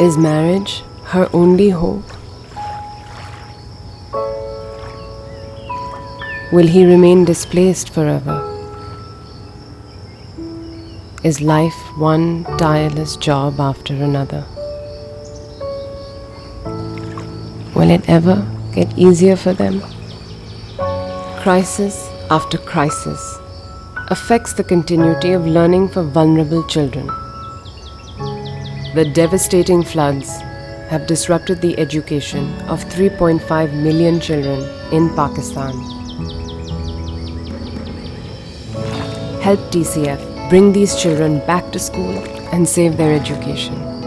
Is marriage her only hope? Will he remain displaced forever? Is life one tireless job after another? Will it ever get easier for them? Crisis after crisis affects the continuity of learning for vulnerable children. The devastating floods have disrupted the education of 3.5 million children in Pakistan. Help TCF bring these children back to school and save their education.